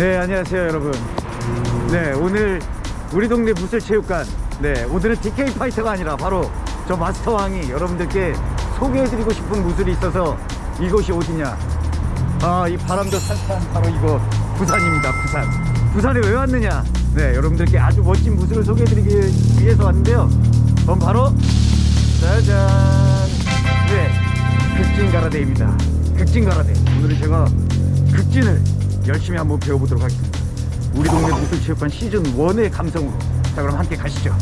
네 안녕하세요 여러분. 네 오늘 우리 동네 무술체육관. 네 오늘은 DK 파이터가 아니라 바로 저 마스터 왕이 여러분들께 소개해드리고 싶은 무술이 있어서 이곳이 어디냐? 아 이 바람도 살살 바로 이거 부산입니다 부산. 부산에 왜 왔느냐? 네 여러분들께 아주 멋진 무술을 소개해드리기 위해서 왔는데요. 그건 바로 짜잔! 네 극진 가라데입니다. 극진 가라데. 오늘은 제가 극진을 열심히 한번 배워보도록 하겠습니다 우리 동네 무술체육관 시즌 1의 감성으로 자 그럼 함께 가시죠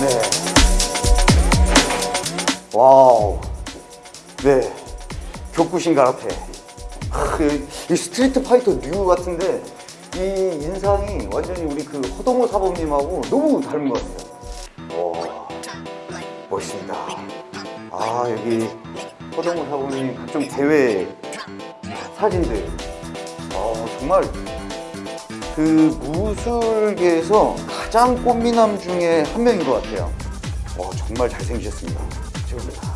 네. Wow. 네. 교쿠신 가라테. 이 스트리트 파이터 류 같은데 이 인상이 완전히 우리 그 허동호 사범님하고 너무 닮은 것 같아요. 여기 허동호 사범님 각종 대회 사진들. 아 정말 그 무술계에서 가장 꽃미남 중에 한 명인 것 같아요. 와 정말 잘생기셨습니다. 최고입니다.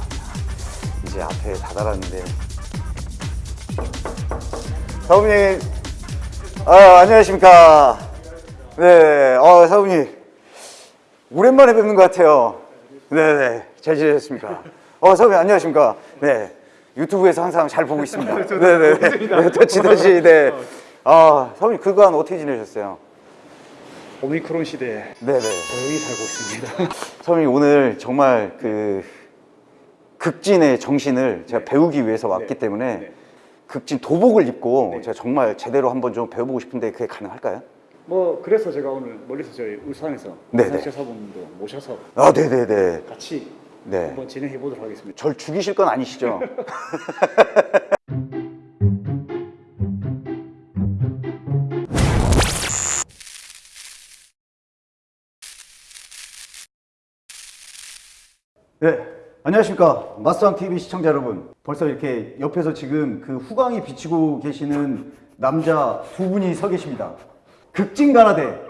이제 앞에 다다랐는데 사부님 아 안녕하십니까 네 어, 사부님 오랜만에 뵙는 것 같아요 네네 잘 지내셨습니까 어 사부님 안녕하십니까 네 유튜브에서 항상 잘 보고 있습니다 네네 네, 터치 터치 네아 사부님 그간 어떻게 지내셨어요 오미크론 시대에 네네 조용히 살고 있습니다. 사부님 오늘 정말 그 극진의 정신을 제가 배우기 위해서 왔기 네. 때문에 네. 극진 도복을 입고 네. 제가 정말 제대로 한번 좀 배워보고 싶은데 그게 가능할까요? 뭐 그래서 제가 오늘 멀리서 저희 울산에서. 울산 사분도 모셔서 아 네네네 같이 네. 한번 진행해 보도록 하겠습니다. 절 죽이실 건 아니시죠? 네, 안녕하십니까 마스터왕 TV 시청자 여러분. 벌써 이렇게 옆에서 지금 그 후광이 비치고 계시는 남자 두 분이 서 계십니다. 극진가라대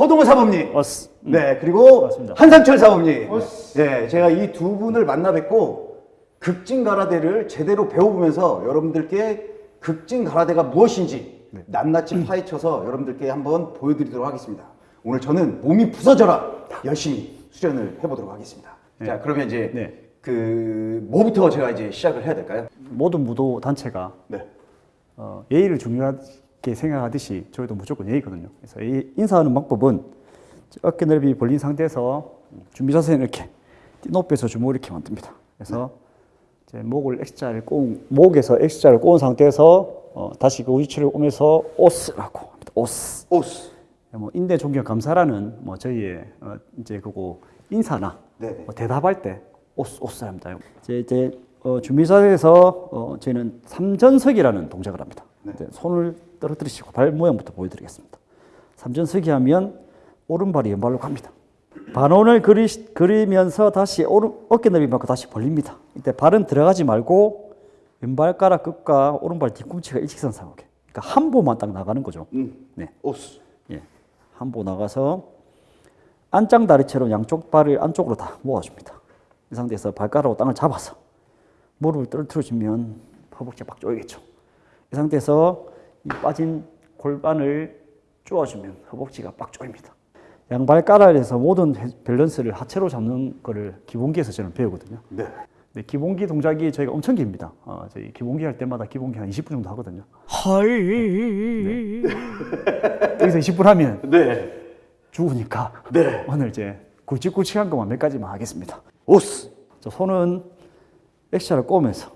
허동호 사범님. 어스. 네, 그리고 맞습니다. 한상철 사범님. 네, 제가 이 두 분을 만나 뵙고 극진 가라데를 제대로 배워보면서 여러분들께 극진 가라데가 무엇인지 낱낱이 파헤쳐서 여러분들께 한번 보여드리도록 하겠습니다. 오늘 저는 몸이 부서져라 열심히 수련을 해보도록 하겠습니다. 자, 그러면 이제 네. 그 뭐부터 제가 이제 시작을 해야 될까요? 모든 무도 단체가 네. 어, 예의를 중요하게 생각하듯이 저희도 무조건 예의거든요. 그래서 이 인사하는 방법은 어깨 넓이 벌린 상태에서 준비 자세는 이렇게 높이에서 주먹을 이렇게 만듭니다. 그래서 이제 목을 X자를 꼬은 목에서 X자를 꼬은 상태에서 어, 다시 그 위치를 오면서 오스라고 합니다. 오스. 오스. 뭐 인대 존경 감사라는 뭐 저희의 어 이제 그거 인사나. 뭐 대답할 때 오스 오스 합니다. 이제 이제 어 준비사에서 어 저희는 삼전석이라는 동작을 합니다. 네. 손을 떨어뜨리시고 발 모양부터 보여드리겠습니다. 삼전석이 하면 오른발이 왼발로 갑니다. 반원을 그리, 그리면서 다시 오른 어깨 넓이 만큼 다시 벌립니다. 이때 발은 들어가지 말고 왼발가락 끝과 오른발 뒤꿈치가 일직선 상하게. 그러니까 한 보만 딱 나가는 거죠. 음. 네. 오스. 예, 한 보 나가서 안짱다리처럼 양쪽 발을 안쪽으로 다 모아줍니다. 이 상태에서 발가락으로 땅을 잡아서 무릎을 떨어뜨려주면 허벅지가 막 조이겠죠. 이 상태에서 이 빠진 골반을 쪼아주면 허벅지가 빡 조입니다. 양발가락에서 모든 해- 밸런스를 하체로 잡는 거를 기본기에서 저는 배우거든요. 네. 네, 기본기 동작이 저희가 엄청 깁니다. 어, 저희 기본기 할 때마다 기본기 한 20분 정도 하거든요. 헐. 여기서 20분 하면 네. 죽으니까 네. 오늘 이제 굵직굵직한 것만 몇 가지만 하겠습니다. 오스. 저 손은 액션을 꼬면서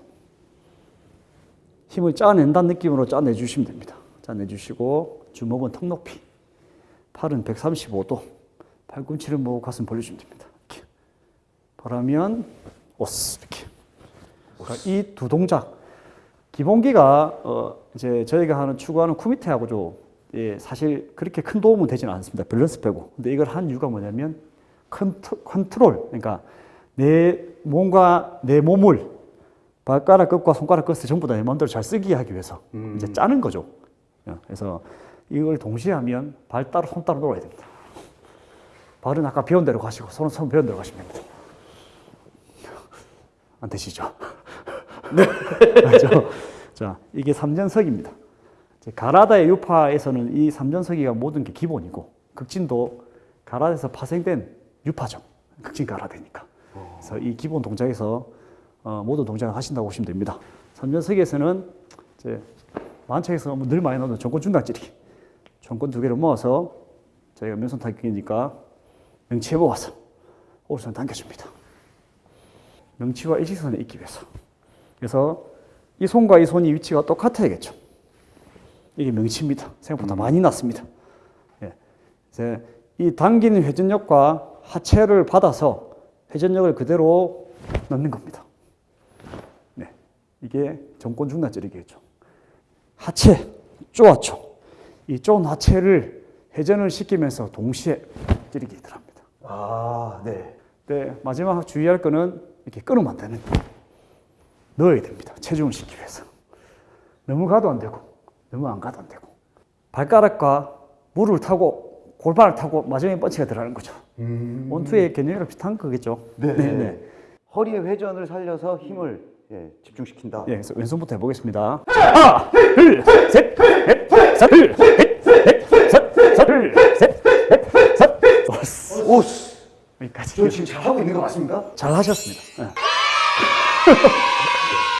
힘을 짜낸다는 느낌으로 짜내 주시면 됩니다. 짜내 주시고 주먹은 턱 높이, 팔은 135도, 팔꿈치를 모으고 가슴 벌려주면 됩니다. 이렇게 바라면 오스 이렇게. 이 두 동작 기본기가 어 이제 저희가 하는 추구하는 組手하고 좀 예, 사실 그렇게 큰 도움은 되지는 않습니다. 밸런스 빼고. 근데 이걸 한 이유가 뭐냐면 컨트, 컨트롤, 그러니까 내 몸과 내 몸을 발가락 끝과 손가락 끝을 전부 다 내 마음대로 잘 쓰게 하기 위해서 이제 짜는 거죠. 어, 그래서 이걸 동시에 하면 발 따로 손 따로 놀아야 됩니다. 발은 아까 배운 대로 가시고 손은 손 배운 대로 가시면 됩니다. 안 되시죠? 네. 맞죠? 자, 이게 삼전석입니다. 가라다의 유파에서는 이 삼전석이가 모든 게 기본이고 극진도 가라다에서 파생된 유파죠. 극진 가라다니까. 그래서 이 기본 동작에서 어, 모든 동작을 하신다고 보시면 됩니다. 삼전석에서는 이제 만창에서 늘 많이 나오는 전권 중단찌르기. 전권 두 개를 모아서 저희가 면손 타격이니까 명치에 모아서 오른손 당겨줍니다. 명치와 일직선에 있기 위해서. 그래서 이 손과 이 손이 위치가 똑같아야겠죠. 이게 명치입니다. 생각보다 많이 났습니다. 예. 이제 이 당기는 회전력과 하체를 받아서 회전력을 그대로 넣는 겁니다. 네. 이게 정권 중단 찌르기겠죠. 하체, 쪼아쳐. 이 쪼은 하체를 회전을 시키면서 동시에 찌르기 들어갑니다. 아, 네. 네, 마지막 주의할 거는 이렇게 끊으면 안 되는 넣어야 됩니다. 체중을 시키기 위해서. 너무 가도 안 되고, 너무 안 가도 안 되고. 발가락과 무릎을 타고, 골반을 타고 마지막에 펀치가 들어가는 거죠. 원투의 개념이랑 비슷한 거겠죠. 네. 네, 네. 허리의 회전을 살려서 힘을 예, 집중시킨다. 예, 그래서 왼손부터 해보겠습니다. 하나, 둘, 셋, 넷, 셋, 둘, 셋, 넷, 셋, 셋, 둘, 셋, 넷, 셋. 좋았어. 오, 여기까지. 저 지금 잘하고 있는 거 맞습니까? 잘 하셨습니다. 예.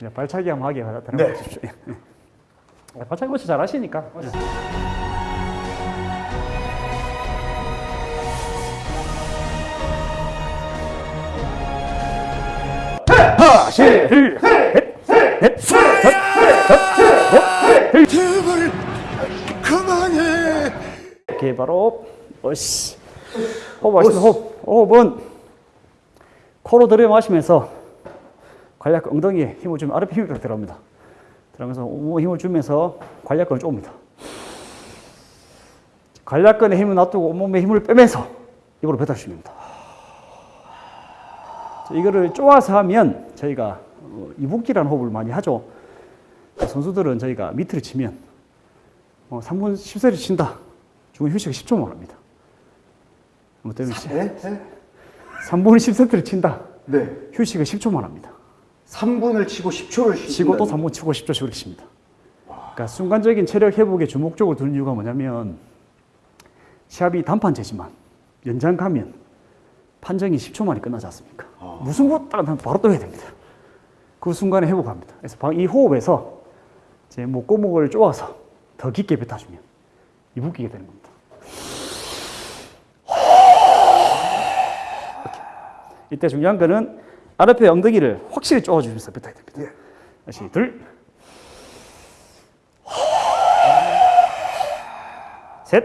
네, 발차기 한번 하게 네. 들어가십시오. 예. 예. 발차기 멋이 잘 하시니까. 하나, 둘, 셋, 넷, 셋, 넷, 제발 그만해. 이렇게 바로 어씨. 호흡 하시면 호흡 호흡은 코로 들여 마시면서 관략근 엉덩이에 힘을 주면 아랫배 힘이 딱 들어갑니다. 들어가면서 온몸에 힘을 주면서 관략근을 쪼입니다. 관략근에 힘을 놔두고 온몸에 힘을 빼면서 입으로 자, 이거를 쪼아서 하면 저희가 어, 이붓기라는 호흡을 많이 하죠 선수들은 저희가 밑을 치면 어, 3분 10세를 친다. 중간 휴식 10초만 합니다. 뭐 때문에 네? 네? 3분 10세트를 친다. 네. 휴식을 10초만 합니다. 3분을 치고 10초를 쉬고 치고 또 3분 치고 10초씩 그렇게 칩니다. 그러니까 순간적인 체력 회복에 주목적으로 두는 이유가 뭐냐면 시합이 단판제지만 연장 가면 판정이 10초 만에 끝나지 않습니까? 무승부 딱 나면 바로 또 해야 됩니다. 그 순간에 회복합니다. 그래서 방- 이 호흡에서 제 목구멍을 쪼아서 더 깊게 뱉어주면 이붓기가 되는 겁니다. 이렇게. 이때 중요한 거는 아랫배 엉덩이를 확실히 쪼아주면서 뱉어야 됩니다. 다시 둘, 셋,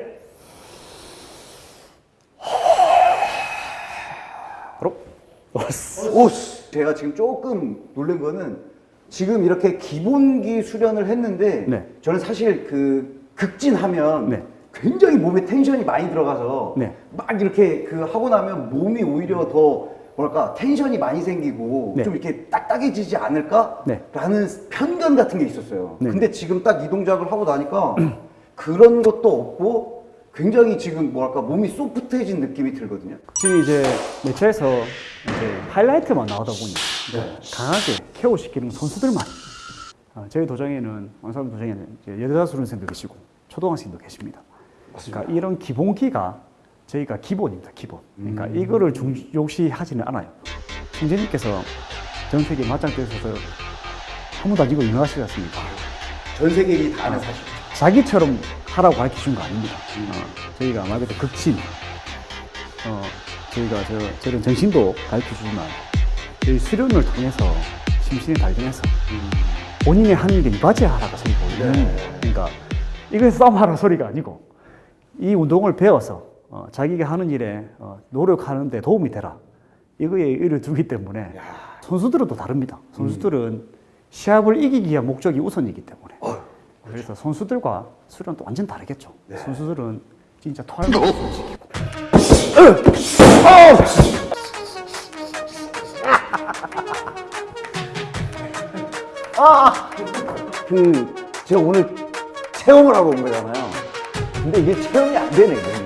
바로 왔어. 오, 제가 지금 조금 놀란 거는 지금 이렇게 기본기 수련을 했는데 네. 저는 사실 그 극진하면 네. 굉장히 몸에 텐션이 많이 들어가서 네. 막 이렇게 그 하고 나면 몸이 오히려 더 뭐랄까 텐션이 많이 생기고 네. 좀 이렇게 딱딱해지지 않을까라는 네. 편견 같은 게 있었어요. 네. 근데 지금 딱 이 동작을 하고 나니까 그런 것도 없고 굉장히 지금 뭐랄까 몸이 소프트해진 느낌이 들거든요. 지금 이제 매체에서 이제 하이라이트만 나오다 보니 강하게 케어 시키는 선수들만 아, 저희 도장에는 왕사람 도장에는 이제 여자 수련생도 계시고 초등학생도 계십니다. 그러니까 이런 기본기가 저희가 기본입니다. 기본. 그러니까 이거를 중 요시하지는 않아요. 총재님께서 전 세계 맞짱뜨셔서 한 번도 안 지고 유명하시지 않습니까? 전 세계인이 다 아는 사실. 자기처럼 하라고 가르쳐 준 거 아닙니다. 어, 저희가 말 그대로 극진, 어, 저희가 저, 저런 정신도 가르쳐 주지만, 저희 수련을 통해서 심신을 단련해서 본인이 하는 일에 이바지 하라고 저희 보이는 그러니까 이것에 싸움하라 소리가 아니고 이 운동을 배워서 어, 자기가 하는 일에 어, 노력하는 데 도움이 되라. 이거에 의를 두기 때문에 선수들은 또 다릅니다. 선수들은 시합을 이기기 위한 목적이 우선이기 때문에. 그래서 선수들과 수련은 또 완전 다르겠죠. 선수들은 진짜 토할 수 시키 고. 그 제가 오늘 체험을 하러 온 거잖아요. 근데 이게 체험이 안 되네. 이거는.